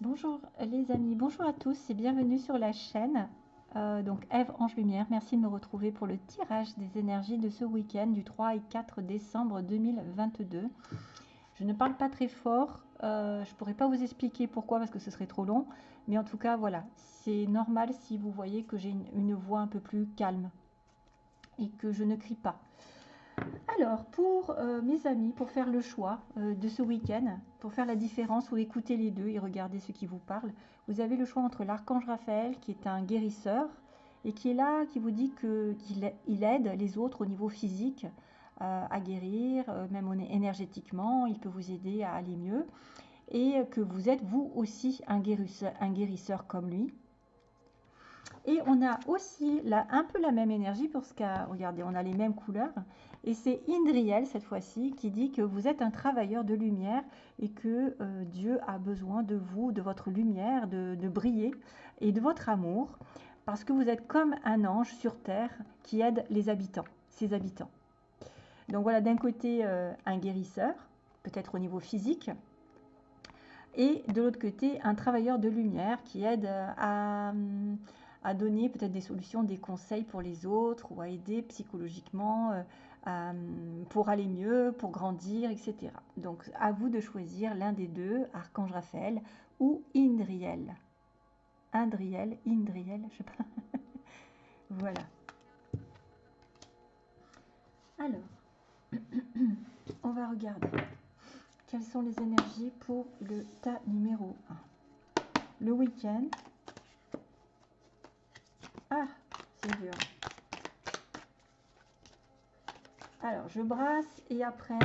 Bonjour les amis, bonjour à tous et bienvenue sur la chaîne. Euh, donc Eve Ange Lumière, merci de me retrouver pour le tirage des énergies de ce week-end du 3 et 4 décembre 2022. Je ne parle pas très fort, euh, je ne pourrais pas vous expliquer pourquoi parce que ce serait trop long, mais en tout cas voilà, c'est normal si vous voyez que j'ai une voix un peu plus calme et que je ne crie pas. Alors, pour euh, mes amis, pour faire le choix euh, de ce week-end, pour faire la différence ou écouter les deux et regarder ce qui vous parle, vous avez le choix entre l'archange Raphaël, qui est un guérisseur, et qui est là, qui vous dit qu'il il aide les autres au niveau physique euh, à guérir, même énergétiquement, il peut vous aider à aller mieux, et que vous êtes vous aussi un guérisseur, comme lui. Et on a aussi là, un peu la même énergie parce que, regardez, on a les mêmes couleurs. Et c'est Indriel, cette fois-ci, qui dit que vous êtes un travailleur de lumière et que euh, Dieu a besoin de vous, de votre lumière, de, briller et de votre amour, parce que vous êtes comme un ange sur terre qui aide les habitants, ses habitants. Donc voilà, d'un côté, euh, un guérisseur, peut-être au niveau physique, et de l'autre côté, un travailleur de lumière qui aide à à donner peut-être des solutions, des conseils pour les autres ou à aider psychologiquement euh, pour aller mieux, pour grandir, etc. Donc à vous de choisir l'un des deux, Archange Raphaël ou Indriel. Indriel, Indriel, je sais pas. voilà. Alors, on va regarder quelles sont les énergies pour le tas numéro 1. Le week-end, ah, c'est dur. Alors, je brasse et après,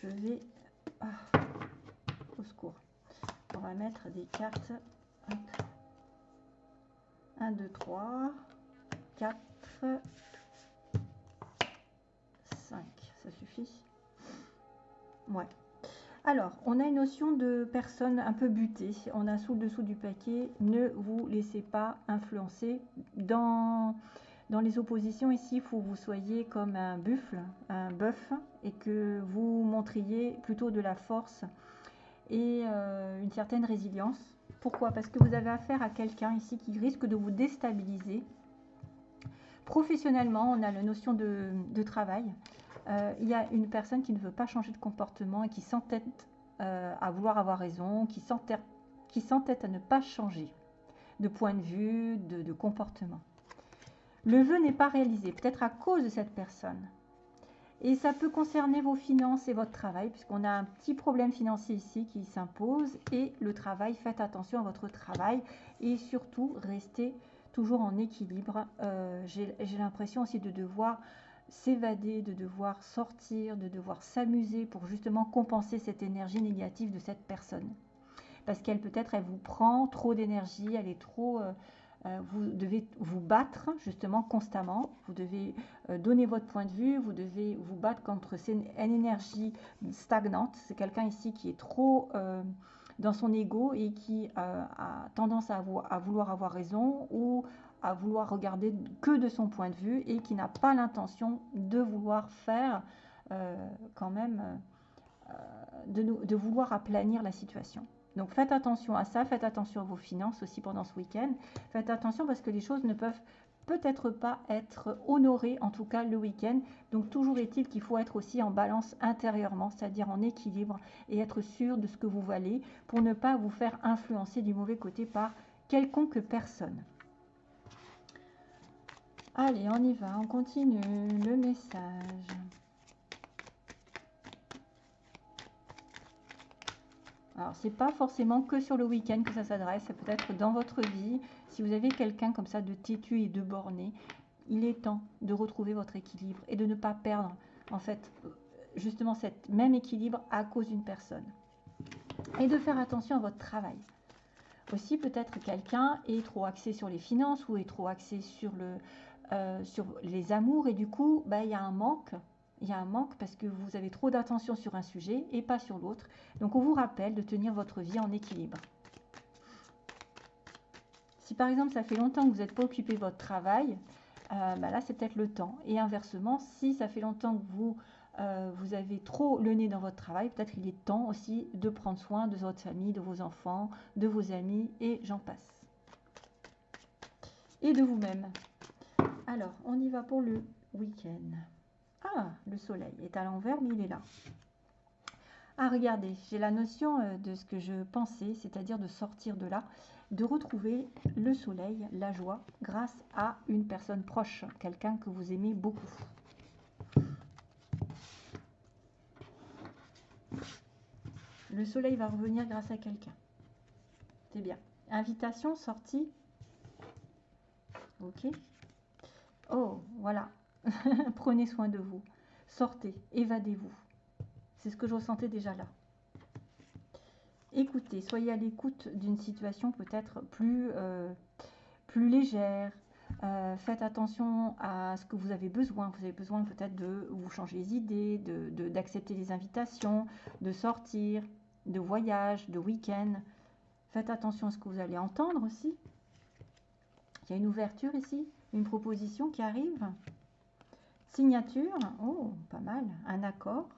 je vais... Ah, au secours. On va mettre des cartes. 1, 2, 3, 4, 5. Ça suffit? Ouais. Alors, on a une notion de personne un peu butée. On a sous le dessous du paquet, ne vous laissez pas influencer. Dans, dans les oppositions ici, il faut que vous soyez comme un buffle, un bœuf, et que vous montriez plutôt de la force et euh, une certaine résilience. Pourquoi? Parce que vous avez affaire à quelqu'un ici qui risque de vous déstabiliser. Professionnellement, on a la notion de, travail. Euh, il y a une personne qui ne veut pas changer de comportement et qui s'entête euh, à vouloir avoir raison, qui s'entête à ne pas changer de point de vue, de, comportement. Le vœu n'est pas réalisé, peut-être à cause de cette personne. Et ça peut concerner vos finances et votre travail, puisqu'on a un petit problème financier ici qui s'impose. Et le travail, faites attention à votre travail et surtout, restez toujours en équilibre. Euh, j'ai l'impression aussi de devoir s'évader, de devoir sortir, de devoir s'amuser pour justement compenser cette énergie négative de cette personne. Parce qu'elle peut-être, elle vous prend trop d'énergie, elle est trop... Euh, vous devez vous battre justement constamment, vous devez euh, donner votre point de vue, vous devez vous battre contre une énergie stagnante. C'est quelqu'un ici qui est trop dans son ego et qui a tendance à, vouloir avoir raison ou à vouloir regarder que de son point de vue et qui n'a pas l'intention de vouloir faire euh, quand même, euh, de, de, vouloir aplanir la situation. Donc faites attention à ça, faites attention à vos finances aussi pendant ce week-end. Faites attention parce que les choses ne peuvent peut-être pas être honorées, en tout cas le week-end. Donc toujours est-il qu'il faut être aussi en balance intérieurement, c'est-à-dire en équilibre et être sûr de ce que vous valez pour ne pas vous faire influencer du mauvais côté par quelconque personne. Allez, on y va, on continue le message. Alors, c'est pas forcément que sur le week-end que ça s'adresse, ça peut être dans votre vie. Si vous avez quelqu'un comme ça de têtu et de borné, il est temps de retrouver votre équilibre et de ne pas perdre, en fait, justement, cet même équilibre à cause d'une personne. Et de faire attention à votre travail. Aussi, peut-être quelqu'un est trop axé sur les finances ou est trop axé sur euh, les amours et du coup, bah, il y a un manque. Il y a un manque parce que vous avez trop d'attention sur un sujet et pas sur l'autre. Donc, on vous rappelle de tenir votre vie en équilibre. Si par exemple, ça fait longtemps que vous n'êtes pas occupé de votre travail, euh, bah là, c'est peut-être le temps. Et inversement, si ça fait longtemps que vous euh, vous avez trop le nez dans votre travail, peut-être il est temps aussi de prendre soin de votre famille, de vos enfants, de vos amis, et j'en passe. Et de vous-même. Alors, on y va pour le week-end. Ah, le soleil est à l'envers, mais il est là. Ah, regardez, j'ai la notion euh, de ce que je pensais, c'est-à-dire de sortir de là, de retrouver le soleil, la joie, grâce à une personne proche, quelqu'un que vous aimez beaucoup. Le soleil va revenir grâce à quelqu'un. C'est bien. Invitation, sortie. Ok. Oh, voilà. Prenez soin de vous. Sortez, évadez-vous. C'est ce que je ressentais déjà là. Écoutez, soyez à l'écoute d'une situation peut-être plus, euh, plus légère. Euh, faites attention à ce que vous avez besoin. Vous avez besoin peut-être de vous changer les idées, d'accepter de, les invitations, de sortir, de voyage, de week-end. Faites attention à ce que vous allez entendre aussi. Il y a une ouverture ici, une proposition qui arrive. Signature, oh, pas mal, un accord.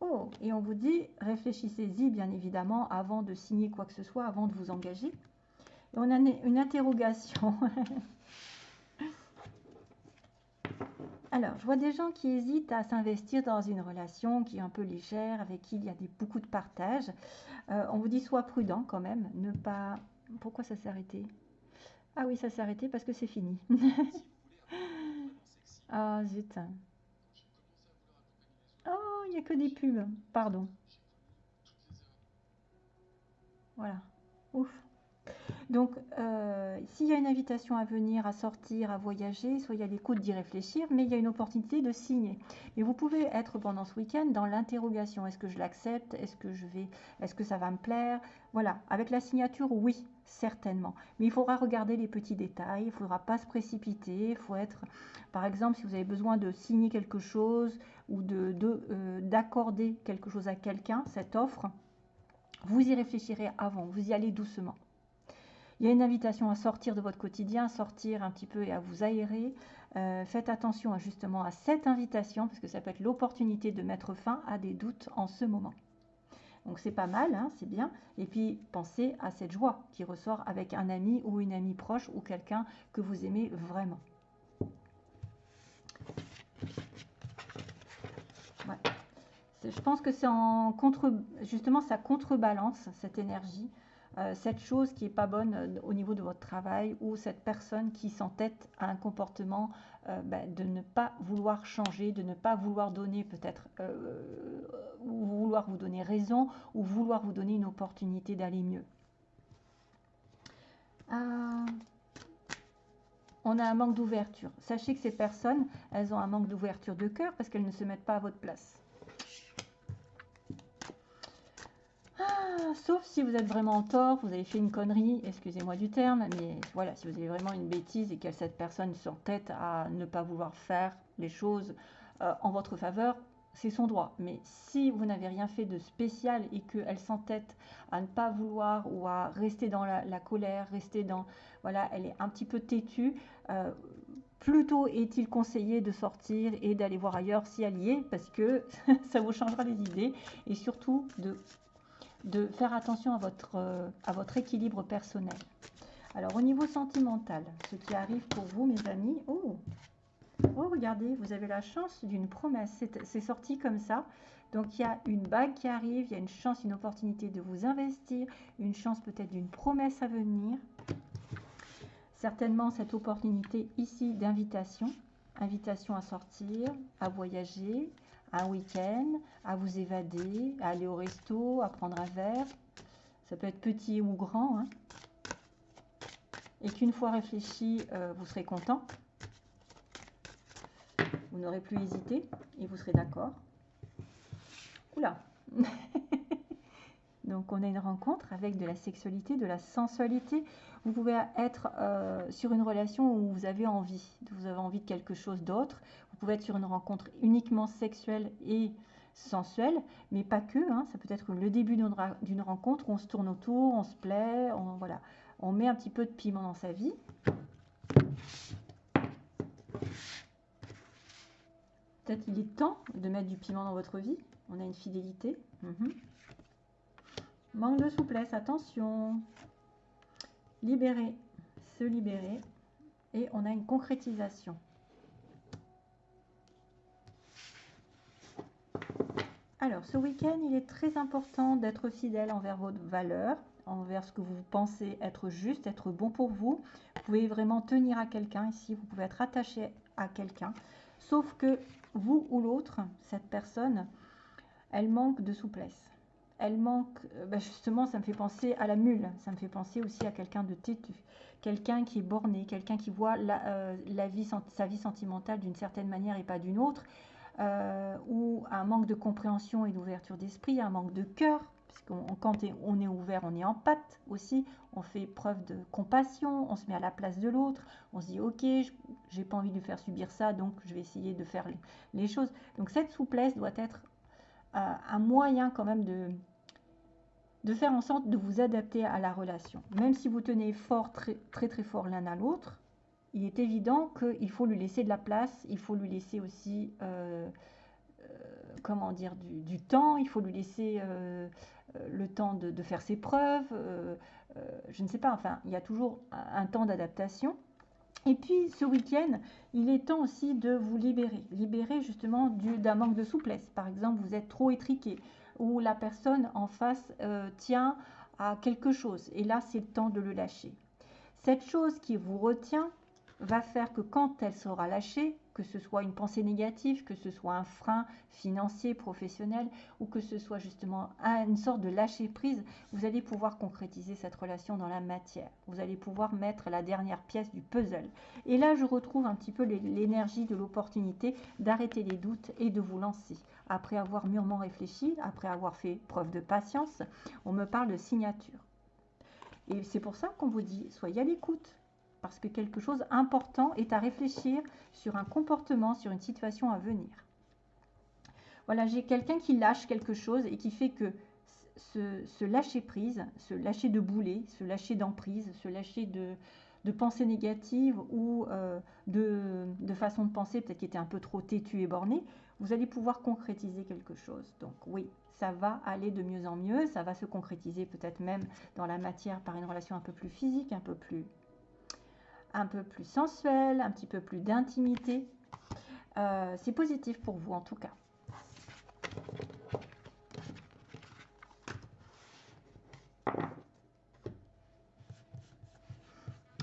Oh, et on vous dit, réfléchissez-y bien évidemment avant de signer quoi que ce soit, avant de vous engager. On a une interrogation. Alors, je vois des gens qui hésitent à s'investir dans une relation qui est un peu légère, avec qui il y a beaucoup de partage. Euh, on vous dit soit prudent quand même, ne pas... Pourquoi ça s'est arrêté? Ah oui, ça s'est arrêté parce que c'est fini. ah zut. Oh, il n'y a que des pubs, pardon. Voilà. Ouf. Donc, euh, s'il y a une invitation à venir, à sortir, à voyager, soyez à l'écoute d'y réfléchir, mais il y a une opportunité de signer. Et vous pouvez être pendant ce week-end dans l'interrogation. Est-ce que je l'accepte? Est-ce que je vais Est-ce que ça va me plaire? Voilà. Avec la signature, oui, certainement. Mais il faudra regarder les petits détails. Il faudra pas se précipiter. Il faut être, par exemple, si vous avez besoin de signer quelque chose ou de euh, d'accorder quelque chose à quelqu'un, cette offre, vous y réfléchirez avant. Vous y allez doucement. Il y a une invitation à sortir de votre quotidien, à sortir un petit peu et à vous aérer. Euh, faites attention justement à cette invitation parce que ça peut être l'opportunité de mettre fin à des doutes en ce moment. Donc c'est pas mal, hein, c'est bien. Et puis pensez à cette joie qui ressort avec un ami ou une amie proche ou quelqu'un que vous aimez vraiment. Je pense que c'est en justement ça contrebalance cette énergie euh, cette chose qui n'est pas bonne euh, au niveau de votre travail ou cette personne qui s'entête à un comportement euh, ben, de ne pas vouloir changer, de ne pas vouloir donner peut-être, ou vouloir vous donner raison ou vouloir vous donner une opportunité d'aller mieux. on a un manque d'ouverture. Sachez que ces personnes, elles ont un manque d'ouverture de cœur parce qu'elles ne se mettent pas à votre place. Sauf si vous êtes vraiment en tort, vous avez fait une connerie, excusez-moi du terme, mais voilà, si vous avez vraiment une bêtise et que cette personne s'entête à ne pas vouloir faire les choses euh, en votre faveur, c'est son droit. Mais si vous n'avez rien fait de spécial et qu'elle s'entête à ne pas vouloir ou à rester dans la, colère, rester dans... Voilà, elle est un petit peu têtue. Euh, plutôt est-il conseillé de sortir et d'aller voir ailleurs si elle y est, parce que ça vous changera les idées, et surtout de de faire attention à votre, euh, à votre équilibre personnel. Alors au niveau sentimental, ce qui arrive pour vous mes amis, oh, oh regardez, vous avez la chance d'une promesse, c'est sorti comme ça. Donc il y a une bague qui arrive, il y a une chance, une opportunité de vous investir, une chance peut-être d'une promesse à venir. Certainement cette opportunité ici d'invitation, invitation à sortir, à voyager, un week-end, à vous évader, à aller au resto, à prendre un verre. Ça peut être petit ou grand. Hein. Et qu'une fois réfléchi, euh, vous serez content. Vous n'aurez plus hésité et vous serez d'accord. Oula Donc on a une rencontre avec de la sexualité, de la sensualité. Vous pouvez être euh, sur une relation où vous avez envie, vous avez envie de quelque chose d'autre. Vous pouvez être sur une rencontre uniquement sexuelle et sensuelle, mais pas que. Hein. Ça peut être le début d'une rencontre où on se tourne autour, on se plaît, on, voilà, on met un petit peu de piment dans sa vie. Peut-être il est temps de mettre du piment dans votre vie. On a une fidélité. Mhm. Manque de souplesse, attention. Libérer, se libérer. Et on a une concrétisation. Alors, ce week-end, il est très important d'être fidèle envers votre valeur, envers ce que vous pensez être juste, être bon pour vous. Vous pouvez vraiment tenir à quelqu'un ici, vous pouvez être attaché à quelqu'un. Sauf que vous ou l'autre, cette personne, elle manque de souplesse. Elle manque, euh, ben justement, ça me fait penser à la mule, ça me fait penser aussi à quelqu'un de têtu, quelqu'un qui est borné, quelqu'un qui voit la, euh, vie, sa vie sentimentale d'une certaine manière et pas d'une autre, euh, ou un manque de compréhension et d'ouverture d'esprit, un manque de cœur, puisqu'on quand on est ouvert, on est en pâte aussi, on fait preuve de compassion, on se met à la place de l'autre, on se dit ok, j'ai pas envie de lui faire subir ça, donc je vais essayer de faire les, choses. Donc cette souplesse doit être un moyen quand même de, de faire en sorte de vous adapter à la relation. Même si vous tenez fort, très très, très fort l'un à l'autre, il est évident qu'il faut lui laisser de la place, il faut lui laisser aussi, euh, euh, comment dire, du, temps, il faut lui laisser le temps de, faire ses preuves, je ne sais pas, enfin, il y a toujours un temps d'adaptation. Et puis ce week-end, il est temps aussi de vous libérer, libérer justement d'un manque de souplesse. Par exemple, vous êtes trop étriqué ou la personne en face euh, tient à quelque chose et là c'est le temps de le lâcher. Cette chose qui vous retient va faire que quand elle sera lâchée, que ce soit une pensée négative, que ce soit un frein financier, professionnel, ou que ce soit justement une sorte de lâcher prise, vous allez pouvoir concrétiser cette relation dans la matière. Vous allez pouvoir mettre la dernière pièce du puzzle. Et là, je retrouve un petit peu l'énergie de l'opportunité d'arrêter les doutes et de vous lancer. Après avoir mûrement réfléchi, après avoir fait preuve de patience, on me parle de signature. Et c'est pour ça qu'on vous dit, soyez à l'écoute, parce que quelque chose d'important est à réfléchir sur un comportement, sur une situation à venir. Voilà, j'ai quelqu'un qui lâche quelque chose et qui fait que ce, lâcher prise, ce lâcher de boulet, ce lâcher d'emprise, ce lâcher de, de pensée négative ou euh, de, de, façon de penser peut-être qui était un peu trop têtu et borné, vous allez pouvoir concrétiser quelque chose. Donc oui, ça va aller de mieux en mieux, ça va se concrétiser peut-être même dans la matière par une relation un peu plus physique, un peu plus un peu plus sensuel, un petit peu plus d'intimité. Euh, c'est positif pour vous en tout cas.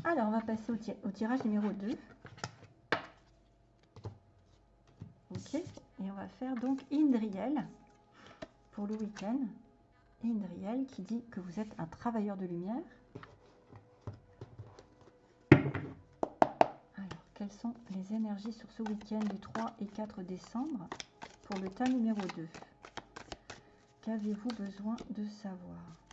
Alors, on va passer au, tirage numéro 2. Ok, et on va faire donc Indriel pour le week-end. Indriel qui dit que vous êtes un travailleur de lumière. quelles sont les énergies sur ce week-end du 3 et 4 décembre pour le tas numéro 2 Qu'avez-vous besoin de savoir?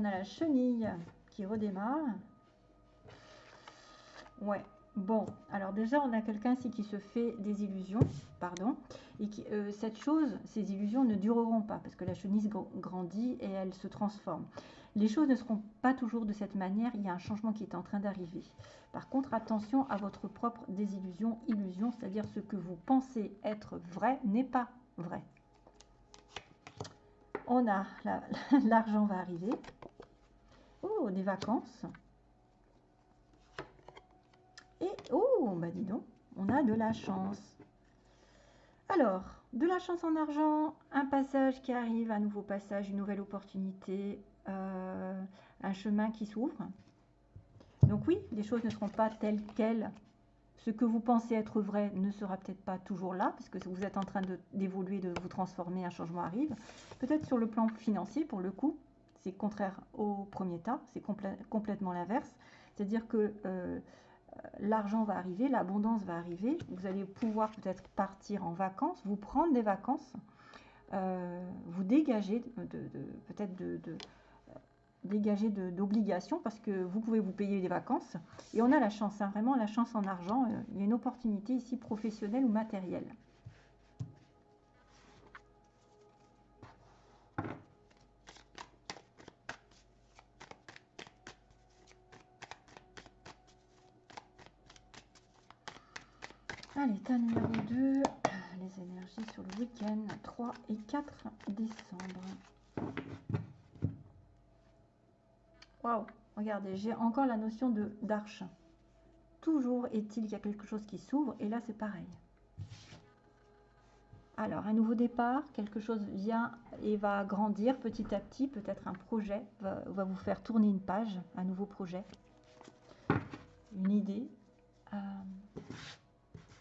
On a la chenille qui redémarre. Ouais, bon, alors déjà, on a quelqu'un ici qui se fait des illusions, pardon et euh, cette chose, ces illusions ne dureront pas parce que la chenille grandit et elle se transforme. Les choses ne seront pas toujours de cette manière, il y a un changement qui est en train d'arriver. Par contre, attention à votre propre désillusion, illusion, c'est-à-dire ce que vous pensez être vrai n'est pas vrai. On a, l'argent va arriver. Oh, des vacances. Et, oh, bah dis donc, on a de la chance. Alors, de la chance en argent, un passage qui arrive, un nouveau passage, une nouvelle opportunité, euh, un chemin qui s'ouvre. Donc oui, les choses ne seront pas telles quelles. Ce que vous pensez être vrai ne sera peut-être pas toujours là, puisque vous êtes en train d'évoluer, de, vous transformer, un changement arrive. Peut-être sur le plan financier, pour le coup, c'est contraire au premier tas, c'est complètement l'inverse. C'est-à-dire que euh, l'argent va arriver, l'abondance va arriver, vous allez pouvoir peut-être partir en vacances, vous prendre des vacances, euh, vous dégager peut-être de, dégager d'obligations parce que vous pouvez vous payer des vacances. Et on a la chance, hein, vraiment la chance en argent. Euh, il y a une opportunité ici professionnelle ou matérielle. Allez, l'état numéro 2, euh, les énergies sur le week-end 3 et 4 décembre. Regardez, j'ai encore la notion de d'arche. Toujours est-il qu'il y a quelque chose qui s'ouvre et là c'est pareil. Alors, un nouveau départ, quelque chose vient et va grandir petit à petit. Peut-être un projet va, vous faire tourner une page, un nouveau projet, une idée. Euh,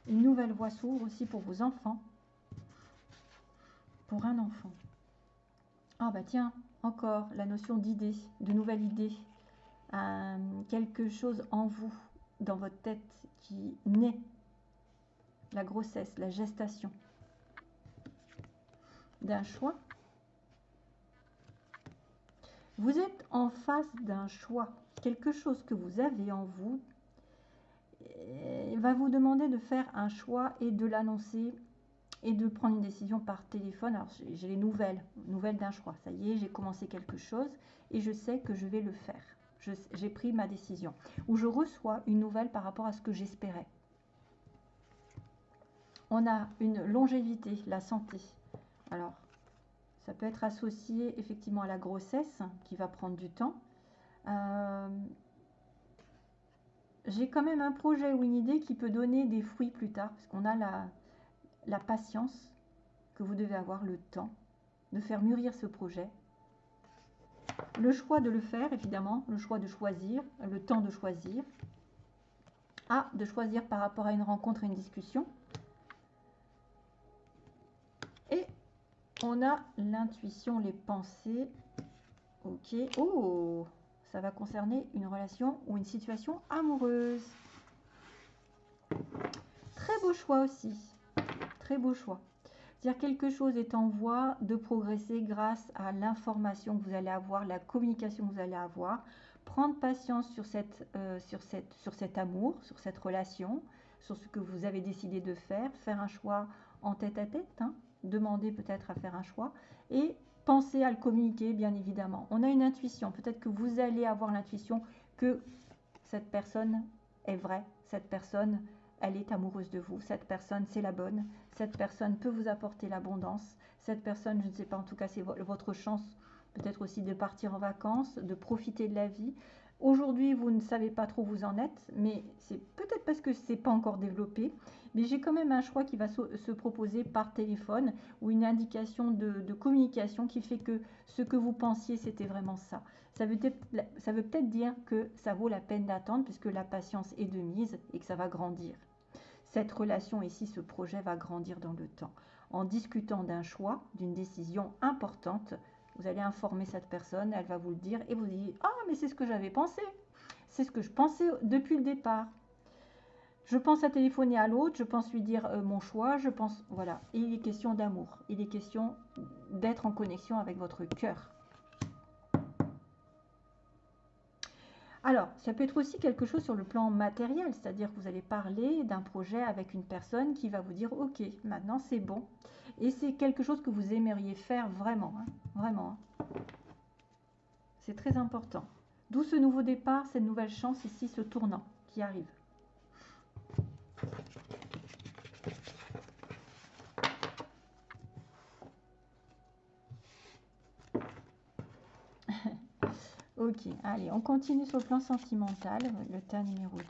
une nouvelle voie s'ouvre aussi pour vos enfants. Pour un enfant. Ah bah tiens, encore la notion d'idée, de nouvelle idée. Euh, quelque chose en vous, dans votre tête, qui naît. La grossesse, la gestation d'un choix. Vous êtes en face d'un choix, quelque chose que vous avez en vous va vous demander de faire un choix et de l'annoncer et de prendre une décision par téléphone. Alors j'ai les nouvelles, nouvelles d'un choix. Ça y est, j'ai commencé quelque chose et je sais que je vais le faire. J'ai pris ma décision. Ou je reçois une nouvelle par rapport à ce que j'espérais. On a une longévité, la santé. Alors, ça peut être associé effectivement à la grossesse qui va prendre du temps. Euh, j'ai quand même un projet ou une idée qui peut donner des fruits plus tard, parce qu'on a la, la patience que vous devez avoir, le temps de faire mûrir ce projet. Le choix de le faire, évidemment, le choix de choisir, le temps de choisir. Ah, de choisir par rapport à une rencontre et une discussion. On a l'intuition, les pensées. Ok. Oh, ça va concerner une relation ou une situation amoureuse. Très beau choix aussi. Très beau choix. Dire quelque chose est en voie de progresser grâce à l'information que vous allez avoir, la communication que vous allez avoir. Prendre patience sur, cette, euh, sur, cette, sur cet amour, sur cette relation, sur ce que vous avez décidé de faire. Faire un choix en tête à tête. Hein demander peut-être à faire un choix et penser à le communiquer, bien évidemment. On a une intuition. Peut-être que vous allez avoir l'intuition que cette personne est vraie, cette personne, elle est amoureuse de vous, cette personne, c'est la bonne, cette personne peut vous apporter l'abondance, cette personne, je ne sais pas, en tout cas, c'est votre chance peut-être aussi de partir en vacances, de profiter de la vie. Aujourd'hui, vous ne savez pas trop où vous en êtes, mais c'est peut-être parce que ce n'est pas encore développé. Mais j'ai quand même un choix qui va se proposer par téléphone ou une indication de, communication qui fait que ce que vous pensiez, c'était vraiment ça. Ça veut peut-être dire que ça vaut la peine d'attendre puisque la patience est de mise et que ça va grandir. Cette relation ici, ce projet va grandir dans le temps. En discutant d'un choix, d'une décision importante, vous allez informer cette personne, elle va vous le dire et vous dites Ah, mais c'est ce que j'avais pensé. C'est ce que je pensais depuis le départ. Je pense à téléphoner à l'autre, je pense lui dire euh, mon choix, je pense. Voilà. il est question d'amour. Il est question d'être en connexion avec votre cœur. Alors, ça peut être aussi quelque chose sur le plan matériel, c'est-à-dire que vous allez parler d'un projet avec une personne qui va vous dire Ok, maintenant c'est bon. Et c'est quelque chose que vous aimeriez faire vraiment, hein, vraiment. Hein. C'est très important. D'où ce nouveau départ, cette nouvelle chance ici, ce tournant qui arrive. Ok, allez, on continue sur le plan sentimental, le tas numéro 2.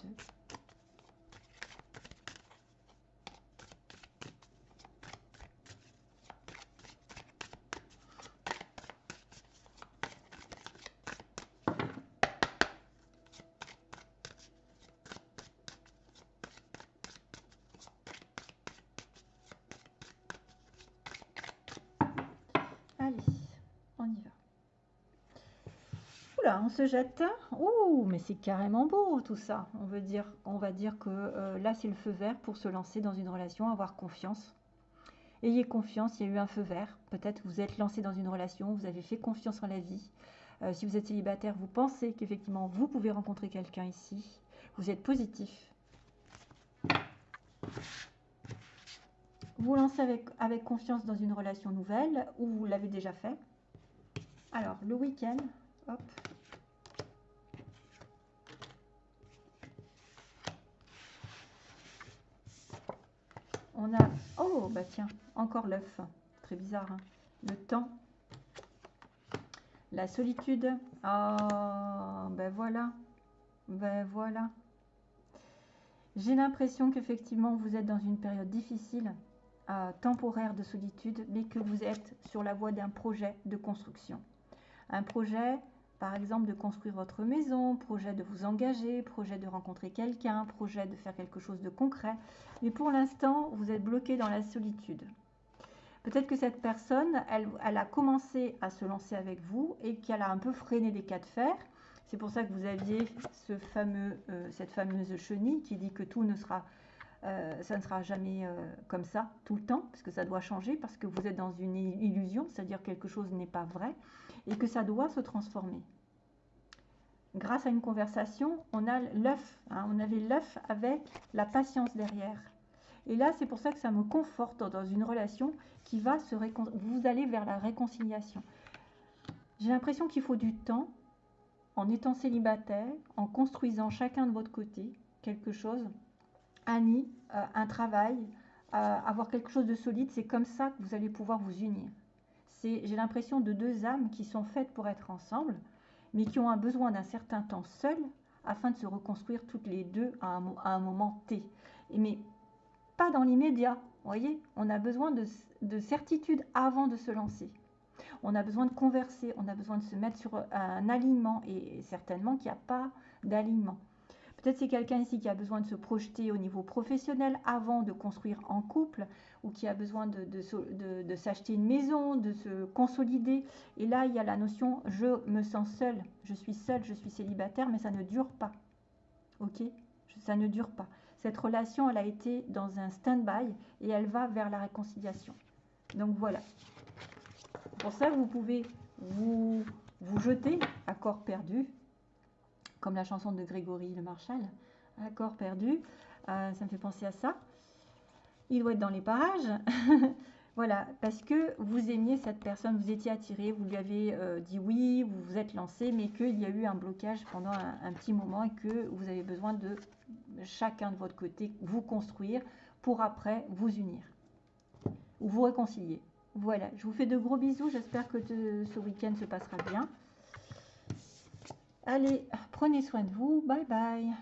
On se jette. Ouh, mais c'est carrément beau tout ça. On veut dire, on va dire que euh, là c'est le feu vert pour se lancer dans une relation, avoir confiance. Ayez confiance, il y a eu un feu vert. Peut-être vous êtes lancé dans une relation, vous avez fait confiance en la vie. Euh, si vous êtes célibataire, vous pensez qu'effectivement vous pouvez rencontrer quelqu'un ici. Vous êtes positif. Vous lancez avec confiance dans une relation nouvelle ou vous l'avez déjà fait. Alors, le week-end, hop, On a... Oh, bah tiens, encore l'œuf. Très bizarre. Hein. le temps. La solitude. Ah, ben voilà. Ben voilà. J'ai l'impression qu'effectivement, vous êtes dans une période difficile, euh, temporaire de solitude, mais que vous êtes sur la voie d'un projet de construction. Un projet, par exemple, de construire votre maison, projet de vous engager, projet de rencontrer quelqu'un, projet de faire quelque chose de concret. Mais pour l'instant, vous êtes bloqué dans la solitude. Peut-être que cette personne, elle, a commencé à se lancer avec vous et qu'elle a un peu freiné des cas de fer. C'est pour ça que vous aviez ce fameux, euh, cette fameuse chenille qui dit que tout ne sera, euh, ne sera jamais euh, comme ça tout le temps, parce que ça doit changer, parce que vous êtes dans une illusion, c'est-à-dire quelque chose n'est pas vrai, et que ça doit se transformer. Grâce à une conversation, on a l'œuf, hein, on avait l'œuf avec la patience derrière. Et là, c'est pour ça que ça me conforte dans une relation qui va se Vous allez vers la réconciliation. J'ai l'impression qu'il faut du temps en étant célibataire, en construisant chacun de votre côté quelque chose, un nid, euh, un travail, euh, avoir quelque chose de solide. C'est comme ça que vous allez pouvoir vous unir. J'ai l'impression de deux âmes qui sont faites pour être ensemble, mais qui ont un besoin d'un certain temps seul afin de se reconstruire toutes les deux à un, moment T. Mais pas dans l'immédiat. Voyez, on a besoin de, certitude avant de se lancer. On a besoin de converser, on a besoin de se mettre sur un alignement et certainement qu'il n'y a pas d'alignement. Peut-être c'est quelqu'un ici qui a besoin de se projeter au niveau professionnel avant de construire en couple ou qui a besoin de, s'acheter une maison, de se consolider. Et là, il y a la notion je me sens seul, je suis seul, je suis célibataire, mais ça ne dure pas. Ok? Ça ne dure pas. Cette relation, elle a été dans un stand-by et elle va vers la réconciliation. Donc voilà. Pour ça, vous pouvez vous, vous jeter à corps perdu, comme la chanson de Grégory Le Marchal, corps perdu. Euh, ça me fait penser à ça. Il doit être dans les parages. Voilà, parce que vous aimiez cette personne, vous étiez attiré, vous lui avez euh, dit oui, vous vous êtes lancé, mais qu'il y a eu un blocage pendant un, petit moment et que vous avez besoin de chacun de votre côté vous construire pour après vous unir ou vous réconcilier. Voilà, je vous fais de gros bisous, j'espère que ce week-end se passera bien. Allez, prenez soin de vous, bye bye